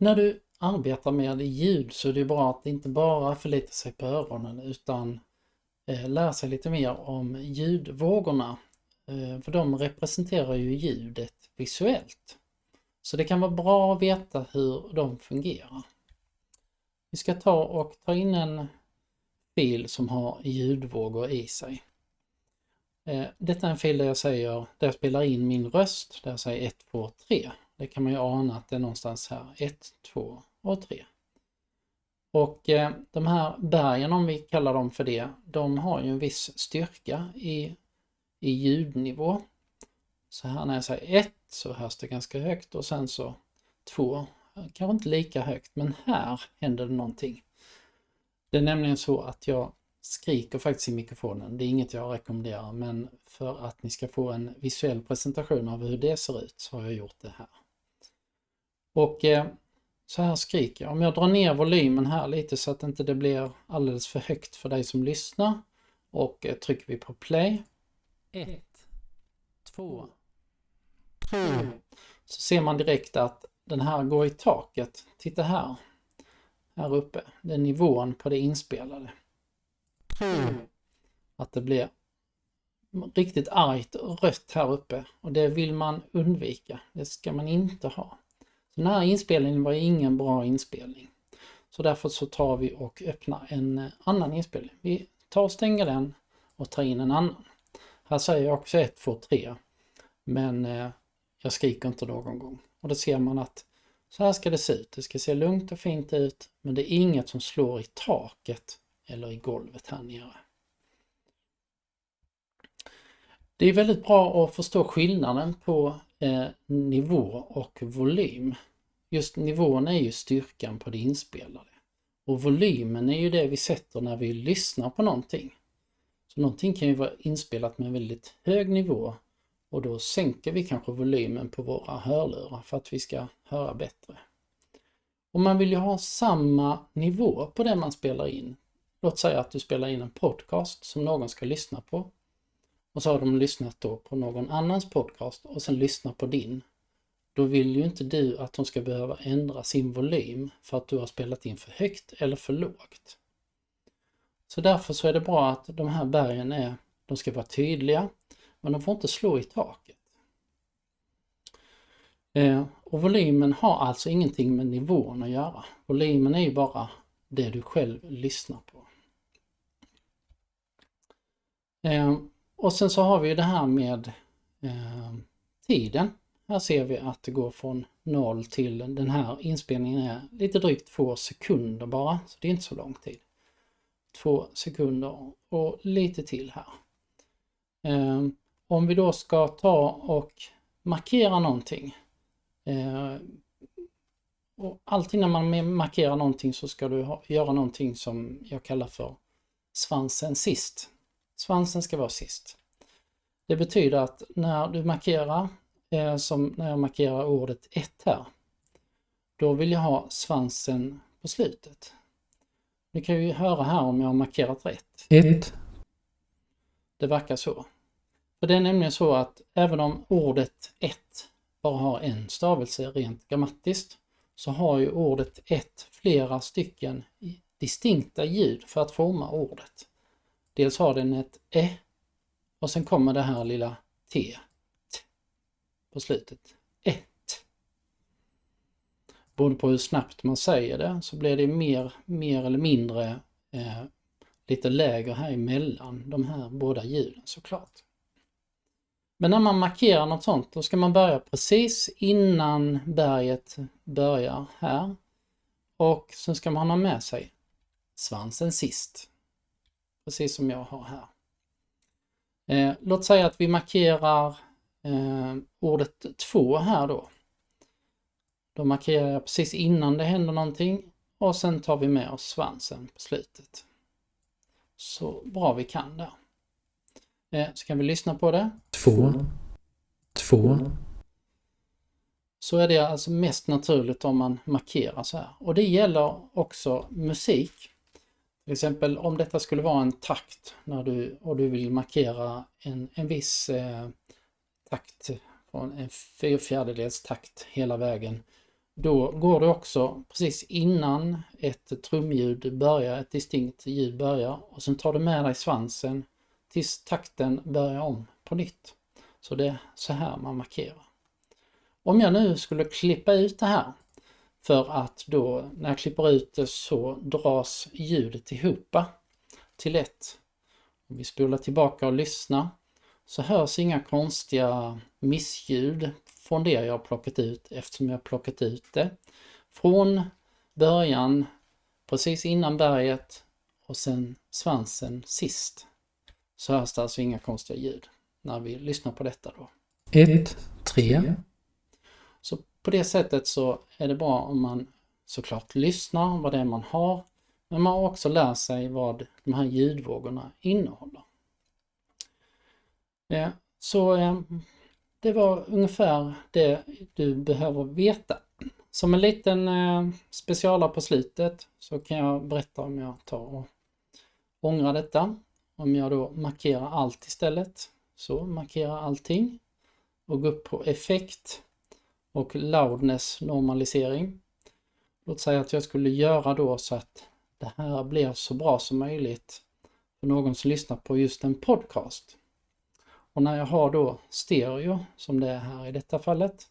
När du arbetar med ljud så är det bra att inte bara förlita sig på öronen utan eh, lära sig lite mer om ljudvågorna. Eh, för de representerar ju ljudet visuellt. Så det kan vara bra att veta hur de fungerar. Vi ska ta och ta in en fil som har ljudvågor i sig. Eh, detta är en fil där jag säger, där jag spelar in min röst, där jag säger 1, 2, 3. Det kan man ju ana att det är någonstans här, 1, 2 och 3. Och eh, de här bergen, om vi kallar dem för det, de har ju en viss styrka i, i ljudnivå. Så här när jag säger 1 så hörs det ganska högt och sen så 2, kanske inte lika högt, men här händer det någonting. Det är nämligen så att jag skriker faktiskt i mikrofonen. Det är inget jag rekommenderar men för att ni ska få en visuell presentation av hur det ser ut så har jag gjort det här. Och eh, så här skriker jag. Om jag drar ner volymen här lite så att inte det blir alldeles för högt för dig som lyssnar och eh, trycker vi på play. 1, 2, 3. Så ser man direkt att den här går i taket. Titta här. Här uppe. Det är nivån på det inspelade. Att det blir riktigt argt och rött här uppe och det vill man undvika. Det ska man inte ha. Den här inspelningen var ingen bra inspelning. Så därför så tar vi och öppnar en eh, annan inspelning. Vi tar och stänger den och tar in en annan. Här säger jag också 1, 2, 3. Men eh, jag skriker inte någon gång. Och då ser man att så här ska det se ut. Det ska se lugnt och fint ut men det är inget som slår i taket eller i golvet här nere. Det är väldigt bra att förstå skillnaden på eh, nivå och volym. Just nivån är ju styrkan på det inspelade. Och volymen är ju det vi sätter när vi lyssnar på någonting. Så någonting kan ju vara inspelat med en väldigt hög nivå och då sänker vi kanske volymen på våra hörlurar för att vi ska höra bättre. Och man vill ju ha samma nivå på det man spelar in Låt säga att du spelar in en podcast som någon ska lyssna på. Och så har de lyssnat då på någon annans podcast och sen lyssnar på din. Då vill ju inte du att de ska behöva ändra sin volym för att du har spelat in för högt eller för lågt. Så därför så är det bra att de här bergen är, de ska vara tydliga, men de får inte slå i taket. Eh, och volymen har alltså ingenting med nivån att göra. Volymen är ju bara det du själv lyssnar på. Eh, och sen så har vi det här med eh, tiden. Här ser vi att det går från 0 till den här inspelningen är lite drygt två sekunder bara, så det är inte så lång tid. Två sekunder och lite till här. Eh, om vi då ska ta och markera någonting. Eh, och alltid när man markerar någonting så ska du ha, göra någonting som jag kallar för svansen sist. Svansen ska vara sist. Det betyder att när du markerar, eh, som när jag markerar ordet 1 här, då vill jag ha svansen på slutet. Ni kan ju höra här om jag har markerat rätt. 1. Det verkar så. För det är nämligen så att även om ordet 1 bara har en stavelse rent grammatiskt så har ju ordet 1 flera stycken distinkta ljud för att forma ordet. Dels har den ett ä och sen kommer det här lilla t, t på slutet. Ett. Beroende på hur snabbt man säger det så blir det mer, mer eller mindre eh, lite lägre här emellan de här båda ljuden såklart. Men när man markerar något sånt då ska man börja precis innan berget börjar här. Och sen ska man ha med sig svansen sist precis som jag har här. Eh, låt säga att vi markerar eh, ordet två här då. Då markerar jag precis innan det händer någonting och sen tar vi med oss svansen på slutet. Så bra vi kan där. Eh, så kan vi lyssna på det. Två. Två. Så är det alltså mest naturligt om man markerar så här. Och det gäller också musik. Till exempel om detta skulle vara en takt när du, och du vill markera en, en viss eh, takt, från en fyrfjärdedels takt hela vägen. då går det också precis innan ett trumljud börjar, ett distinkt ljud börjar och sen tar du med dig svansen tills takten börjar om på nytt. Så det är så här man markerar. Om jag nu skulle klippa ut det här för att då när jag klipper ut det så dras ljudet ihop till ett. Om vi spolar tillbaka och lyssnar så hörs inga konstiga missljud från det jag har plockat ut eftersom jag har plockat ut det från början precis innan berget och sen svansen sist. Så hörs det alltså inga konstiga ljud när vi lyssnar på detta då. 1, 3. På det sättet så är det bra om man såklart lyssnar vad det är man har men man också lär sig vad de här ljudvågorna innehåller. Så eh, det var ungefär det du behöver veta. Som en liten eh, specialare på slutet så kan jag berätta om jag tar och ångrar detta. Om jag då markerar allt istället. Så markera allting och gå upp på effekt och loudness normalisering. Låt säga att jag skulle göra då så att det här blir så bra som möjligt för någon som lyssnar på just en podcast. Och när jag har då stereo, som det är här i detta fallet,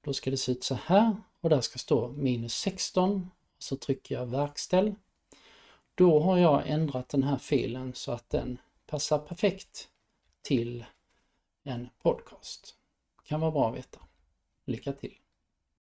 då ska det se ut så här och där ska stå minus 16. Så trycker jag verkställ. Då har jag ändrat den här filen så att den passar perfekt till en podcast. Kan vara bra att veta. Lycka till!